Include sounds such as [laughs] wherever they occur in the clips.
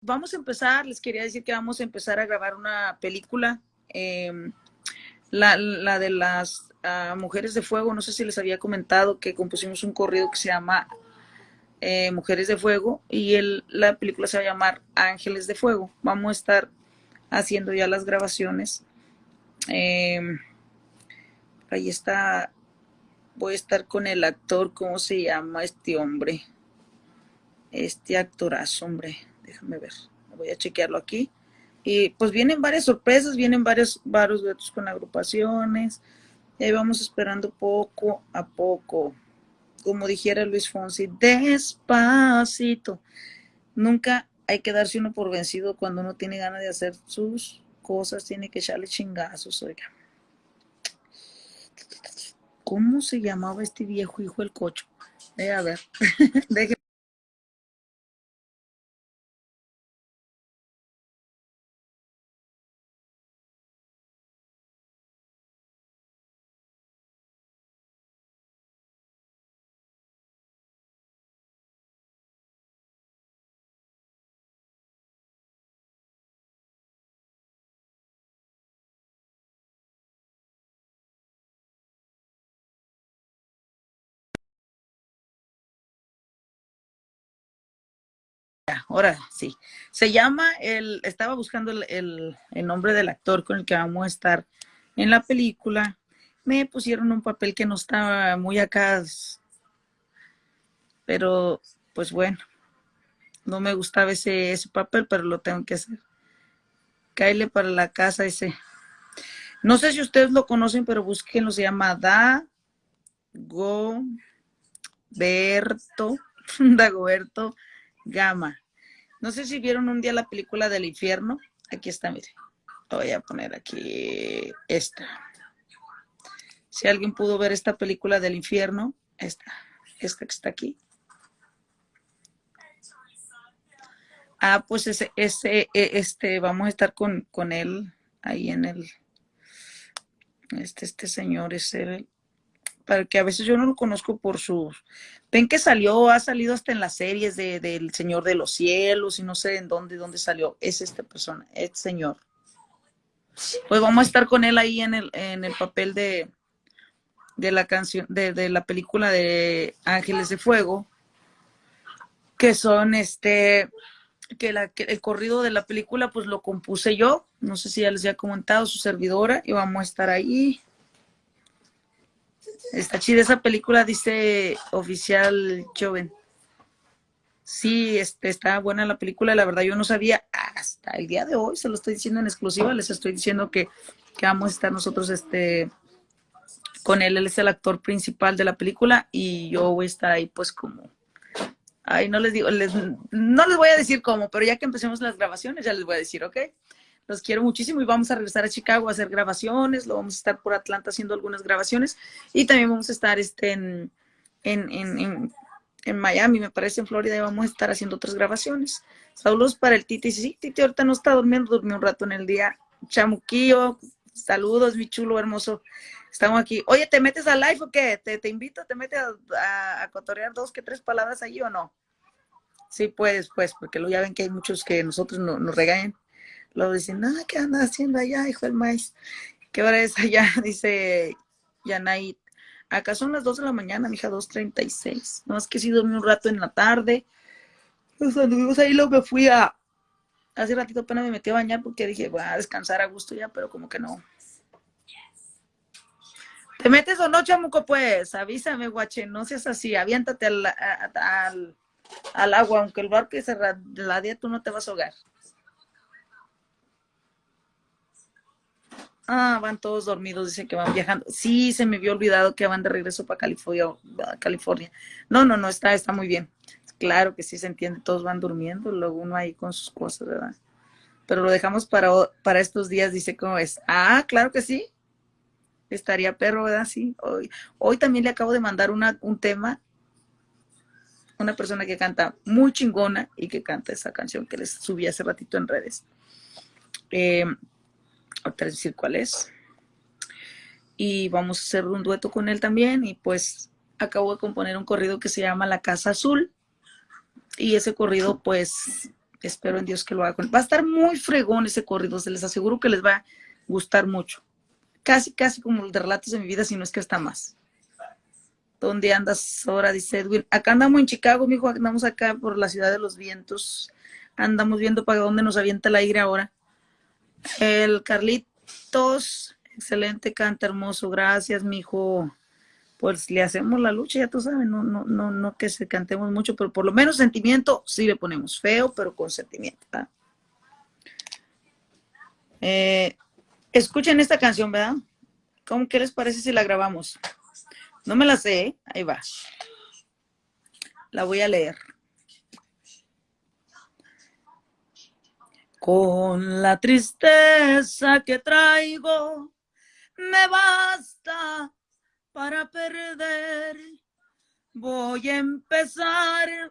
vamos a empezar, les quería decir que vamos a empezar a grabar una película, em, la, de las ah, Mujeres de Fuego, no sé si les había comentado que compusimos un corrido que se llama eh, Mujeres de Fuego y el, la película se va a llamar Ángeles de Fuego. Vamos a estar haciendo ya las grabaciones. Em, ahí está, voy a estar con el actor, ¿cómo se llama este hombre? Este actorazo, hombre déjame ver, voy a chequearlo aquí. Y pues vienen varias sorpresas, vienen varios, varios duetos con agrupaciones. Y ahí vamos esperando poco a poco. Como dijera Luis Fonsi, despacito. Nunca hay que darse uno por vencido cuando uno tiene ganas de hacer sus cosas, tiene que echarle chingazos, oiga. ¿Cómo se llamaba este viejo hijo el cocho? Eh, a ver, [laughs] ahora sí. Se llama, el, estaba buscando el, nombre del actor con el que vamos a estar en la película. Me pusieron un papel que no estaba muy acá, pero pues bueno, no me gustaba ese, ese papel, pero lo tengo que hacer. Caile para la casa ese. No sé si ustedes lo conocen, pero búsquenlo, se llama Da [laughs] Goberto, Dagoberto Gama. No sé si vieron un día la película del infierno. Aquí está, mire. Voy a poner aquí esta. Si alguien pudo ver esta película del infierno, esta, esta que está aquí. Ah, pues ese, ese, e, este, vamos a estar con, con él ahí en el, este, este señor es el, que a veces yo no lo conozco por sus... Ven que salió, ha salido hasta en las series de, del Señor de los Cielos y no sé en dónde, dónde salió. Es esta persona, este señor. Pues vamos a estar con él ahí en el, en el papel de, de la canción, de, de la película de Ángeles de Fuego, que son este, que, la, que el corrido de la película pues lo compuse yo, no sé si ya les había comentado, su servidora, y vamos a estar ahí Está chida esa película, dice oficial Joven. Sí, este, está buena la película, la verdad yo no sabía hasta el día de hoy, se lo estoy diciendo en exclusiva, les estoy diciendo que, vamos a estar nosotros este, con él, él es el actor principal de la película y yo voy a estar ahí pues como, ay, no les digo, les, no les voy a decir cómo, pero ya que empecemos las grabaciones ya les voy a decir, ¿ok? Los quiero muchísimo y vamos a regresar a Chicago a hacer grabaciones, lo vamos a estar por Atlanta haciendo algunas grabaciones y también vamos a estar este, en, en, Miami, me parece, en Florida, y vamos a estar haciendo otras grabaciones. Saludos para el Titi. Sí, Titi ahorita no está durmiendo, durmió un rato en el día. Chamuquillo, saludos, mi chulo hermoso. Estamos aquí. Oye, ¿te metes al live o qué? ¿Te, te invito? ¿Te metes a, a, cotorear dos que tres palabras allí o no? Sí, pues, pues, porque lo ya ven que hay muchos que nosotros nos regañan. Luego dicen, ah, ¿qué andas haciendo allá, hijo del maíz? ¿Qué hora es allá? [laughs] Dice Yanait. Acá son las 2 de la mañana, mija, 2.36. No es que sí dormí un rato en la tarde. Pues anduvimos ahí, luego me fui a... Hace ratito apenas me metí a bañar porque dije, voy a descansar a gusto ya, pero como que no. ¿Te metes o no, chamuco? Pues avísame, guache, no seas así, aviéntate al, al, al agua, aunque el barco se la tú no te vas a ahogar. Ah, van todos dormidos, dicen que van viajando. Sí, se me había olvidado que van de regreso para California. California. No, no, no, está, está muy bien. Claro que sí se entiende, todos van durmiendo, luego uno ahí con sus cosas, ¿verdad? Pero lo dejamos para, para estos días, dice cómo es. Ah, claro que sí. Estaría perro, ¿verdad? Sí. Hoy, hoy también le acabo de mandar una, un tema, una persona que canta muy chingona y que canta esa canción que les subí hace ratito en redes. Eh, ahorita decir cuál es. Y vamos a hacer un dueto con él también. Y pues acabo de componer un corrido que se llama La Casa Azul. Y ese corrido, pues, Espero en Dios que lo haga. Va a estar muy fregón ese corrido, se les aseguro que les va a gustar mucho. Casi, casi como el de relatos de mi vida, si no es que está más. ¿Dónde andas ahora? Dice Edwin. Acá andamos en Chicago, mijo, andamos acá por la ciudad de los vientos. Andamos viendo para dónde nos avienta el aire ahora. El Carlitos, excelente canta, hermoso. Gracias, mijo pues le hacemos la lucha, ya tú sabes, no, no, no, no que se cantemos mucho, pero por lo menos sentimiento sí le ponemos, feo, pero con sentimiento. Eh, escuchen esta canción, ¿verdad? ¿Cómo qué les parece si la grabamos? No me la sé, ¿eh? ahí va. La voy a leer. Con la tristeza que traigo, me basta para perder. Voy a empezar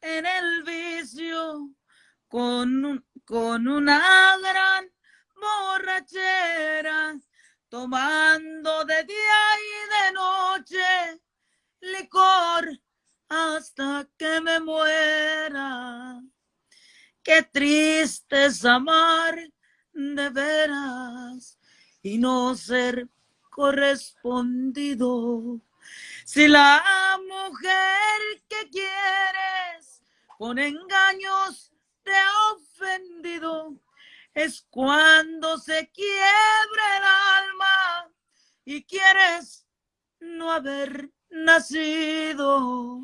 en el vicio con, con una gran borrachera, tomando de día y de noche licor hasta que me muera. Qué triste es amar de veras y no ser correspondido. Si la mujer que quieres con engaños te ha ofendido, es cuando se quiebra el alma y quieres no haber nacido.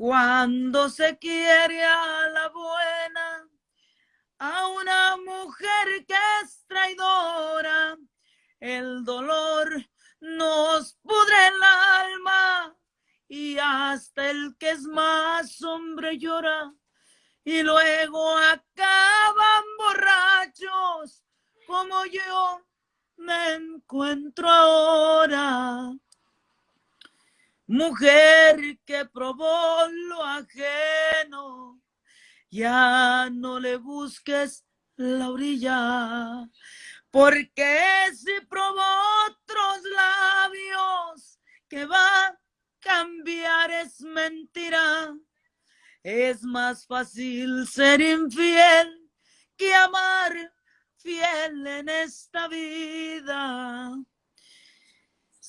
Cuando se quiere a la buena, a una mujer que es traidora, el dolor nos pudre el alma y hasta el que es más hombre llora y luego acaban borrachos como yo me encuentro ahora. Mujer que probó lo ajeno, ya no le busques la orilla, porque si probó otros labios que va a cambiar es mentira. Es más fácil ser infiel que amar fiel en esta vida.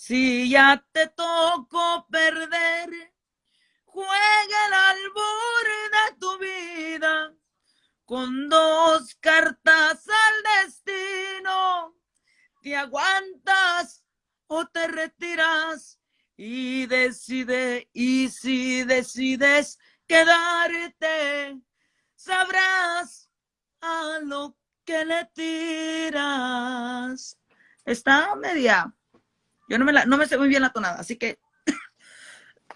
Si ya te tocó perder, juega el albur de tu vida con dos cartas al destino, te aguantas o te retiras y decide, y si decides quedarte, sabrás a lo que le tiras. Está media. Yo no me, la, no me sé muy bien la tonada, así que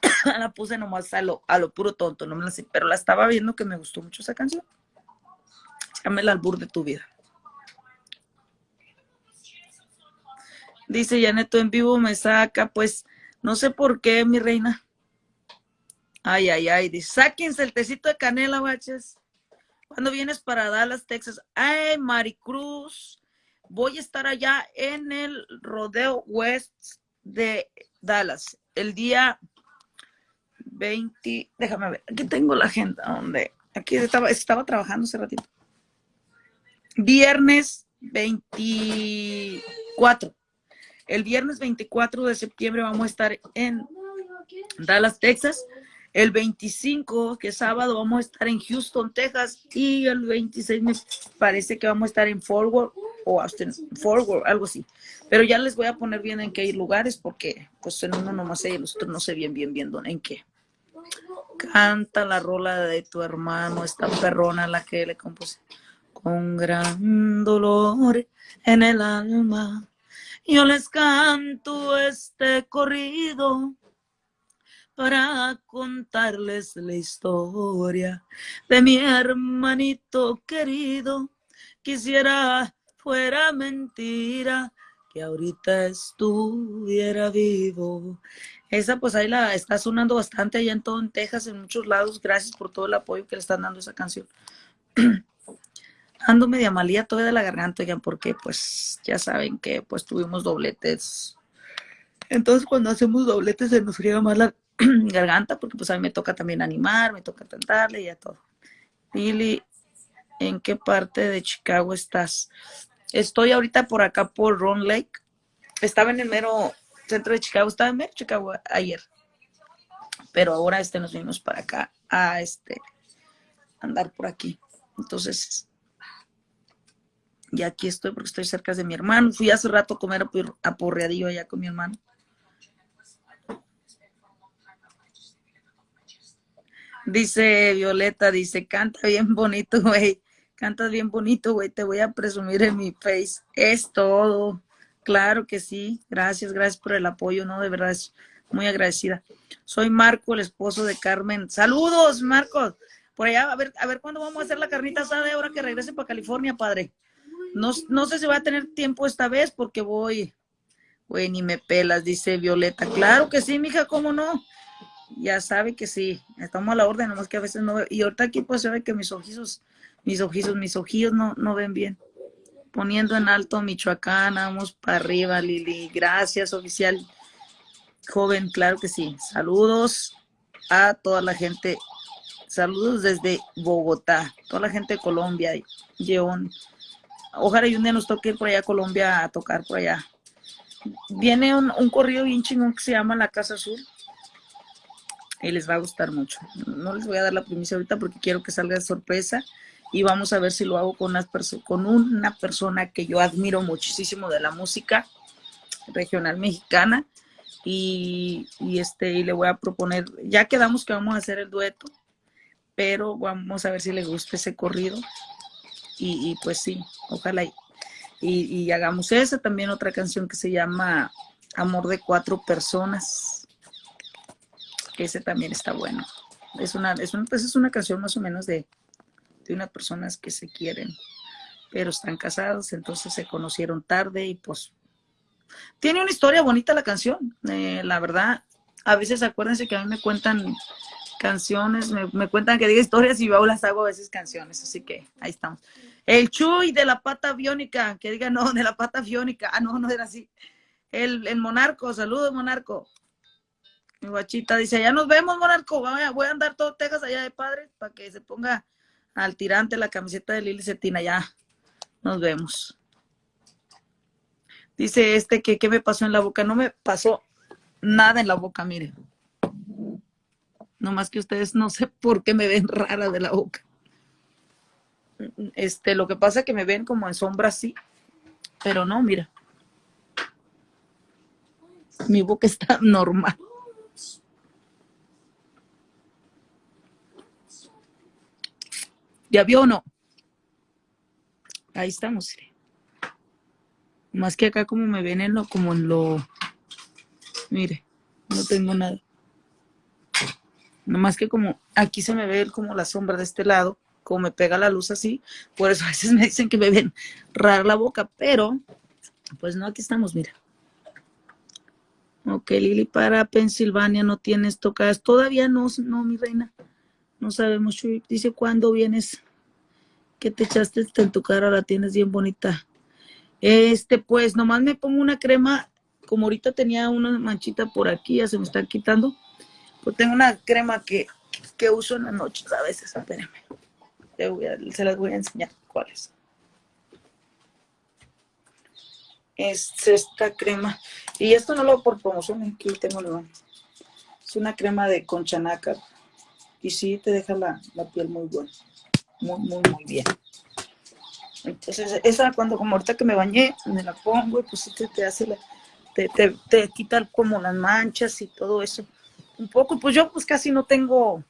[coughs] la puse nomás a lo, a lo puro tonto, no me la sé, pero la estaba viendo que me gustó mucho esa canción el albur de tu vida. Dice Janeto en vivo me saca, pues no sé por qué, mi reina. Ay, ay, ay. Dice, sáquense el tecito de canela, baches. cuando vienes para Dallas, Texas? Ay, Maricruz. Voy a estar allá en el Rodeo West de Dallas. El día 20. Déjame ver. Aquí tengo la agenda. donde Aquí estaba, estaba trabajando hace ratito viernes 24. El viernes 24 de septiembre vamos a estar en Dallas, Texas. El 25, que es sábado, vamos a estar en Houston, Texas. Y el 26 me parece que vamos a estar en Forward o Austin, Forward, algo así. Pero ya les voy a poner bien en qué lugares porque pues en uno nomás sé y los otros no sé bien, bien, bien en qué. Canta la rola de tu hermano, esta perrona la que le compuse con gran dolor en el alma. Yo les canto este corrido para contarles la historia de mi hermanito querido. Quisiera fuera mentira que ahorita estuviera vivo. Esa pues ahí la está sonando bastante allá en todo en Texas, en muchos lados. Gracias por todo el apoyo que le están dando esa canción. [clears throat] ando media malía todavía de la garganta, ya porque pues ya saben que pues tuvimos dobletes. Entonces cuando hacemos dobletes se nos friega más la, [clears throat] garganta, porque pues a mí me toca también animar, me toca cantarle y a todo. Lili, ¿en qué parte de Chicago estás? Estoy ahorita por acá por Ron Lake. Estaba en el mero centro de Chicago, estaba en mero Chicago ayer. Pero ahora este nos vinimos para acá a este andar por aquí. Entonces, y aquí estoy porque estoy cerca de mi hermano. Fui hace rato a comer aporreadillo allá con mi hermano. Dice Violeta, dice, canta bien bonito, güey. Cantas bien bonito, güey. Te voy a presumir en mi face. Es todo. Claro que sí. Gracias, gracias por el apoyo, ¿no? De verdad, es muy agradecida. Soy Marco, el esposo de Carmen. Saludos, Marcos. Por allá, a ver, a ver cuándo vamos a hacer la carnita asada ahora que regrese para California, padre. No, no sé si va a tener tiempo esta vez porque voy, güey, ni me pelas, dice Violeta. Claro que sí, mija, ¿cómo no? Ya sabe que sí, estamos a la orden, nomás que a veces no veo. Y ahorita aquí pues se que mis ojillos, mis ojillos, mis ojillos no, no ven bien. Poniendo en alto Michoacán, vamos para arriba, Lili. Gracias, oficial. Joven, claro que sí. Saludos a toda la gente. Saludos desde Bogotá, toda la gente de Colombia, León. Ojalá y un día nos toque por allá a Colombia a tocar por allá. Viene un, un corrido bien chingón que se llama La Casa Azul y les va a gustar mucho. No les voy a dar la primicia ahorita porque quiero que salga sorpresa y vamos a ver si lo hago con una, persona que yo admiro muchísimo de la música regional mexicana. Y, este y le voy a proponer, ya quedamos que vamos a hacer el dueto, pero vamos a ver si le gusta ese corrido. Y, pues sí, ojalá y, y hagamos esa, también otra canción que se llama Amor de Cuatro Personas ese también está bueno. Es una, es, pues es una canción más o menos de, de unas personas que se quieren, pero están casados, entonces se conocieron tarde y pues tiene una historia bonita la canción, eh, la verdad. A veces acuérdense que a mí me cuentan canciones, me, cuentan que diga historias y yo las hago a veces canciones, así que ahí estamos. El Chuy de la pata biónica, que diga no, de la pata biónica, ah, no, no era así. El, el Monarco, saludos Monarco. Mi guachita dice, ya nos vemos, Monarco. Voy a, andar todo Texas allá de padre para que se ponga al tirante la camiseta de Lili Cetina. Ya, nos vemos. Dice este que qué me pasó en la boca. No me pasó nada en la boca, mire. No más que ustedes no sé por qué me ven rara de la boca. Este, lo que pasa es que me ven como en sombra así, pero no, mira. Mi boca está normal. ¿Ya vio o no? Ahí estamos. Más que acá como me ven en lo, como en lo... Mire, no tengo nada. Nomás que como aquí se me ve como la sombra de este lado, como me pega la luz así, por eso a veces me dicen que me ven rara la boca, pero pues no, aquí estamos, mira. Ok, Lili, para Pensilvania no tienes tocadas. Todavía no, no, mi reina. No sabemos, Dice, ¿cuándo vienes? ¿Qué te echaste en tu cara? La tienes bien bonita. Este, pues, nomás me pongo una crema. Como ahorita tenía una manchita por aquí, ya se me está quitando. Pues tengo una crema que, que uso en las noches a veces. Espérenme. se las voy a enseñar cuáles. Es esta crema. Y esto no lo hago por promoción. Aquí tengo lo. Es una crema de conchanaca y sí te deja la, piel muy buena, muy, muy, muy bien. Entonces, esa cuando como ahorita que me bañé, me la pongo y pues sí te, hace la, te, te, te, quita como las manchas y todo eso. Un poco, pues yo pues casi no tengo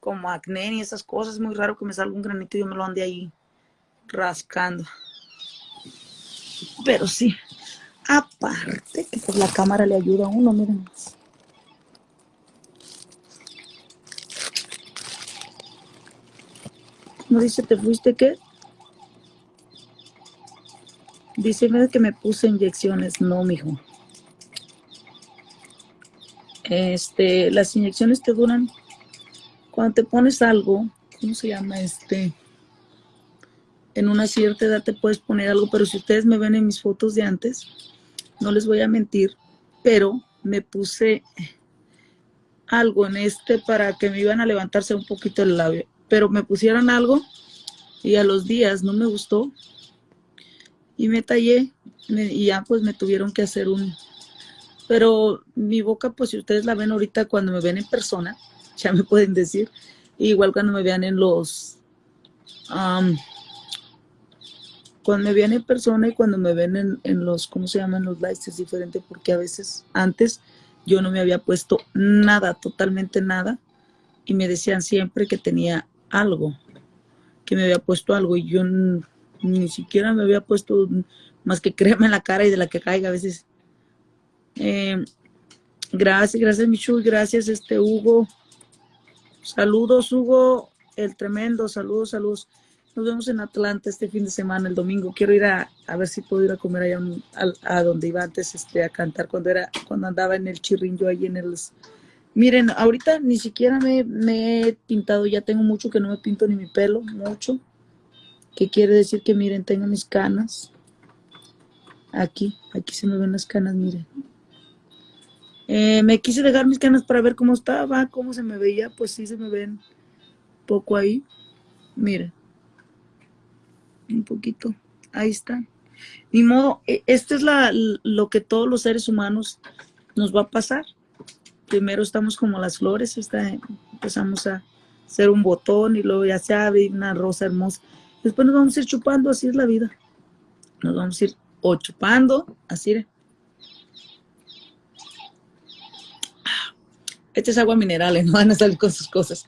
como acné ni esas cosas, es muy raro que me salga un granito y yo me lo ande ahí rascando. Pero sí, aparte que pues la cámara le ayuda a uno, miren. ¿No dice te fuiste qué? Dice que me puse inyecciones. No, mijo. Este, las inyecciones te duran cuando te pones algo, ¿cómo se llama? Este, en una cierta edad te puedes poner algo, pero si ustedes me ven en mis fotos de antes, no les voy a mentir, pero me puse algo en este para que me iban a levantarse un poquito el labio, pero me pusieron algo y a los días no me gustó y me tallé y ya pues me tuvieron que hacer un... Pero mi boca, pues si ustedes la ven ahorita cuando me ven en persona, [laughs] ya me pueden decir, igual cuando me vean en los... cuando me vean en persona y cuando me ven en, en los, ¿cómo se llaman? Los likes es diferente porque a veces antes yo no me había puesto nada, totalmente nada, y me decían siempre que tenía algo, que me había puesto algo, y yo ni siquiera me había puesto más que crema en la cara y de la que caiga a veces. Eh, gracias, gracias Michu, gracias este Hugo. Saludos Hugo, el tremendo, saludos, saludos. Nos vemos en Atlanta este fin de semana, el domingo. Quiero ir a, a ver si puedo ir a comer allá a, donde iba antes este, a cantar cuando era cuando andaba en el chirrin yo ahí en el... Miren, ahorita ni siquiera me, he pintado, ya tengo mucho que no me pinto ni mi pelo, mucho. Que quiere decir que miren, tengo mis canas. Aquí, aquí se me ven las canas, miren. Eh, me quise dejar mis canas para ver cómo estaba, cómo se me veía, pues sí se me ven poco ahí. Miren un poquito, ahí está. Ni modo, e, esto es la, lo que todos los seres humanos nos va a pasar. Primero estamos como las flores, está, empezamos a hacer un botón y luego ya se abre una rosa hermosa. Después nos vamos a ir chupando, así es la vida. Nos vamos a ir o chupando, así. Esta es agua mineral, [laughs] no van a salir con sus cosas.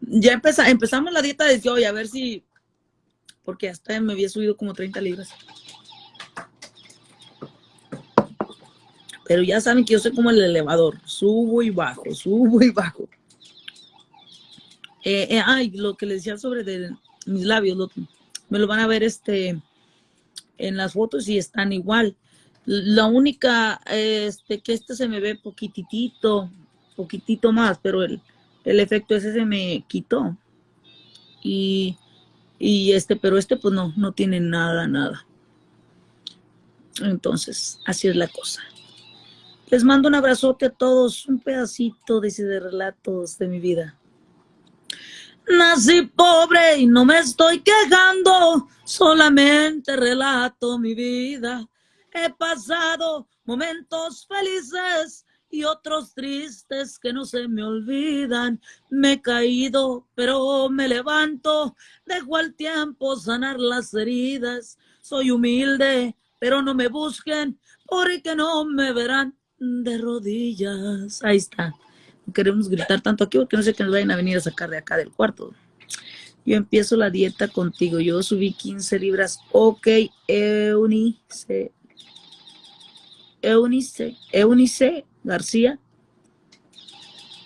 Ya empezamos la dieta desde hoy, a ver si porque hasta me había subido como 30 libras. Pero ya saben que yo soy como el elevador, subo y bajo, subo y bajo. Eh, eh, ay, lo que les decía sobre mis labios, me lo van a ver este en las fotos y están igual. La única, este, que este se me ve poquitito, poquitito más, pero el, el efecto ese se me quitó. Y y este, pero este pues no, no tiene nada, nada. Entonces, así es la cosa. Les mando un abrazote a todos, un pedacito dice, de relatos de mi vida. Nací pobre y no me estoy quejando, solamente relato mi vida. He pasado momentos felices y otros tristes que no se me olvidan. Me he caído, pero me levanto, dejo al tiempo sanar las heridas. Soy humilde, pero no me busquen, porque no me verán de rodillas. Ahí está. No queremos gritar tanto aquí porque no sé que nos vayan a venir a sacar de acá del cuarto. Yo empiezo la dieta contigo. Yo subí 15 libras. Ok, Eunice. Eunice. Eunice García.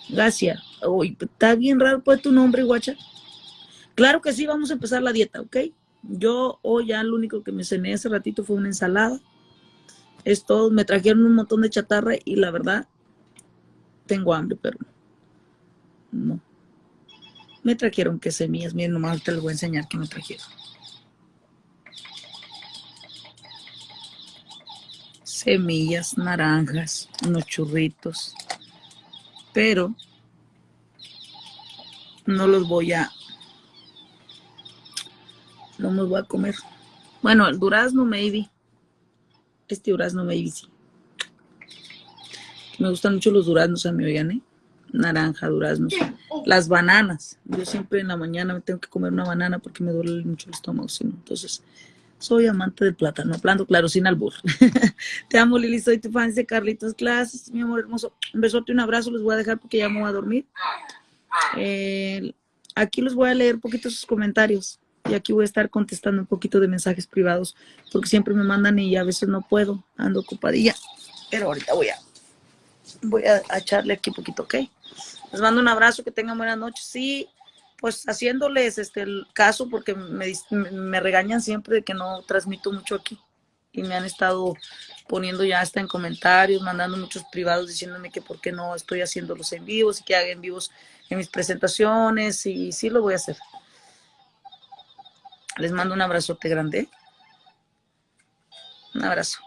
García. Uy, está bien raro pues tu nombre, guacha. Claro que sí, vamos a empezar la dieta, ¿ok? Yo hoy ya lo único que me cené hace ratito fue una ensalada. Es todo, me trajeron un montón de chatarra y la verdad, tengo hambre, pero no. Me trajeron que semillas, miren, nomás te les voy a enseñar que me trajeron. semillas, naranjas, unos churritos, pero no los voy a, no me voy a comer. Bueno, el durazno maybe, este durazno maybe sí. Me gustan mucho los duraznos a mí, oigan, ¿eh? Naranja, durazno. Las bananas. Yo siempre en la mañana me tengo que comer una banana porque me duele mucho el estómago, Entonces, soy amante del plátano, plano claro, sin albur. [laughs] Te amo, Lili, soy tu fan de Carlitos Clases, mi amor hermoso. Un besote, un abrazo, les voy a dejar porque ya me voy a dormir. Eh, aquí les voy a leer poquito sus comentarios y aquí voy a estar contestando un poquito de mensajes privados porque siempre me mandan y a veces no puedo, ando ocupadilla. Pero ahorita voy a, voy a, echarle aquí un poquito, ¿ok? Les mando un abrazo, que tengan buenas noches. Sí, pues haciéndoles este el caso porque me, me, regañan siempre de que no transmito mucho aquí y me han estado poniendo ya hasta en comentarios, mandando muchos privados diciéndome que por qué no estoy haciendo los en vivos y que haga en vivos en mis presentaciones y sí lo voy a hacer. Les mando un abrazote grande. Un abrazo.